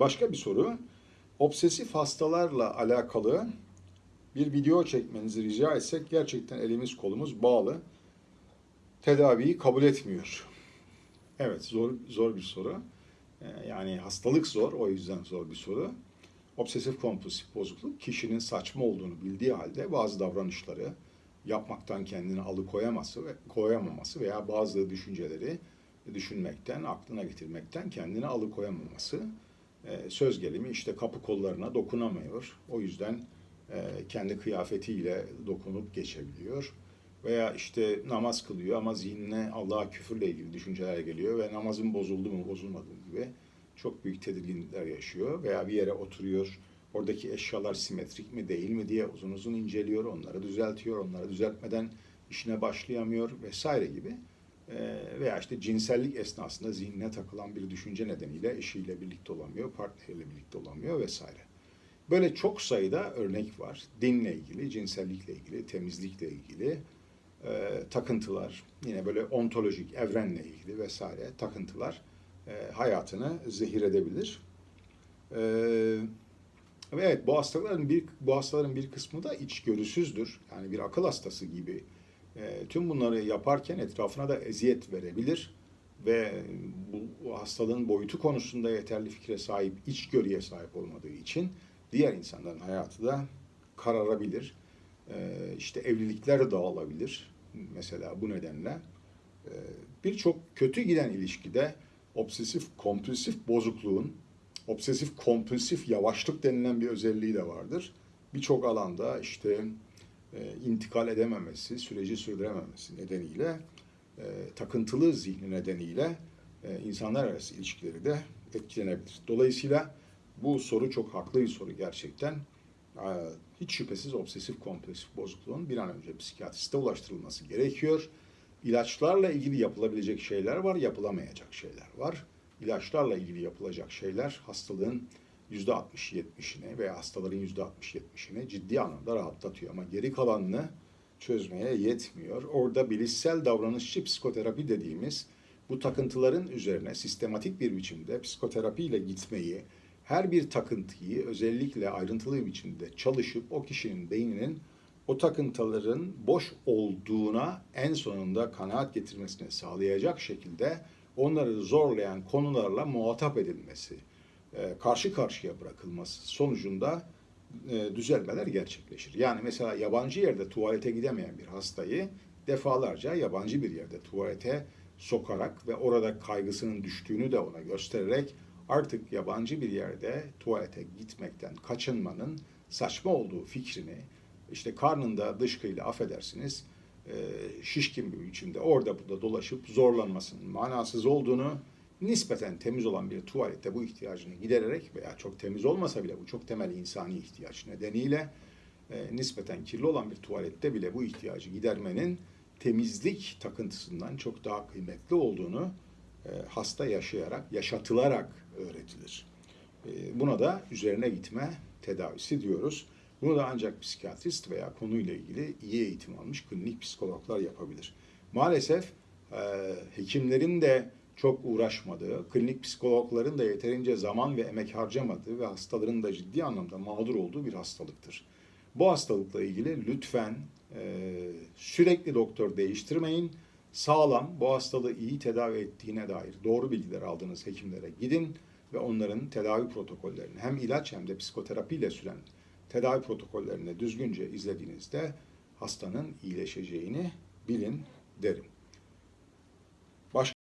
Başka bir soru. Obsesif hastalarla alakalı bir video çekmenizi rica etsek gerçekten elimiz kolumuz bağlı. Tedaviyi kabul etmiyor. Evet zor zor bir soru. Ee, Yani hastalık zor o yüzden zor bir soru. Obsesif kompulsif bozukluk kişinin saçma olduğunu bildiği halde bazı davranışları yapmaktan kendini alıkoyaması ve koyamaması veya bazı düşünceleri düşünmekten, aklına getirmekten kendini alıkoyamaması. Ee, söz gelimi işte kapı kollarına dokunamıyor. O yüzden e, kendi kıyafetiyle dokunup geçebiliyor. Veya işte namaz kılıyor ama zihnine Allah'a küfürle ilgili düşünceler geliyor ve namazın bozuldu mu bozulmadı mı gibi çok büyük tedirginlikler yaşıyor. Veya bir yere oturuyor, oradaki eşyalar simetrik mi değil mi diye uzun uzun inceliyor, onları düzeltiyor, onları düzeltmeden işine başlayamıyor vesaire gibi. Ee, veya işte cinsellik esnasında zihnine takılan bir düşünce nedeniyle eşiyle birlikte olamıyor, partneriyle birlikte olamıyor vesaire. Böyle çok sayıda örnek var. Dinle ilgili, cinsellikle ilgili, temizlikle ilgili e, takıntılar, yine böyle ontolojik, evrenle ilgili vesaire takıntılar e, hayatını zehir edebilir. E, ve evet bu hastaların bir bu hastaların bir kısmı da içgörüsüzdür. Yani bir akıl hastası gibi. E, tüm bunları yaparken etrafına da eziyet verebilir ve bu, hastalığın boyutu konusunda yeterli fikre sahip, içgörüye sahip olmadığı için diğer insanların hayatı da kararabilir. E, işte evlilikler dağılabilir mesela bu nedenle. E, Birçok kötü giden ilişkide obsesif kompulsif bozukluğun obsesif kompulsif yavaşlık denilen bir özelliği de vardır. Birçok alanda işte intikal edememesi, süreci sürdürememesi nedeniyle e, takıntılı zihni nedeniyle e, insanlar arası ilişkileri de etkilenebilir. Dolayısıyla bu soru çok haklı bir soru gerçekten. E, hiç şüphesiz obsesif kompulsif bozukluğun bir an önce psikiyatriste ulaştırılması gerekiyor. İlaçlarla ilgili yapılabilecek şeyler var, yapılamayacak şeyler var. İlaçlarla ilgili yapılacak şeyler hastalığın %60-70'ini veya hastaların %60-70'ini ciddi anlamda rahatlatıyor. Ama geri kalanını çözmeye yetmiyor. Orada bilişsel davranışçı psikoterapi dediğimiz bu takıntıların üzerine sistematik bir biçimde psikoterapiyle gitmeyi, her bir takıntıyı özellikle ayrıntılı bir biçimde çalışıp o kişinin beyninin o takıntıların boş olduğuna en sonunda kanaat getirmesini sağlayacak şekilde onları zorlayan konularla muhatap edilmesi, karşı karşıya bırakılması sonucunda e, düzelmeler gerçekleşir. Yani mesela yabancı yerde tuvalete gidemeyen bir hastayı defalarca yabancı bir yerde tuvalete sokarak ve orada kaygısının düştüğünü de ona göstererek artık yabancı bir yerde tuvalete gitmekten kaçınmanın saçma olduğu fikrini işte karnında dışkıyla affedersiniz e, şişkin bir biçimde orada burada dolaşıp zorlanmasının manasız olduğunu nispeten temiz olan bir tuvalette bu ihtiyacını gidererek veya çok temiz olmasa bile bu çok temel insani ihtiyaç nedeniyle e, nispeten kirli olan bir tuvalette bile bu ihtiyacı gidermenin temizlik takıntısından çok daha kıymetli olduğunu e, hasta yaşayarak, yaşatılarak öğretilir. E, buna da üzerine gitme tedavisi diyoruz. Bunu da ancak psikiyatrist veya konuyla ilgili iyi eğitim almış klinik psikologlar yapabilir. Maalesef e, hekimlerin de çok uğraşmadığı, klinik psikologların da yeterince zaman ve emek harcamadığı ve hastaların da ciddi anlamda mağdur olduğu bir hastalıktır. Bu hastalıkla ilgili lütfen e, sürekli doktor değiştirmeyin. Sağlam, bu hastalığı iyi tedavi ettiğine dair doğru bilgiler aldığınız hekimlere gidin ve onların tedavi protokollerini hem ilaç hem de psikoterapiyle süren tedavi protokollerini düzgünce izlediğinizde hastanın iyileşeceğini bilin derim.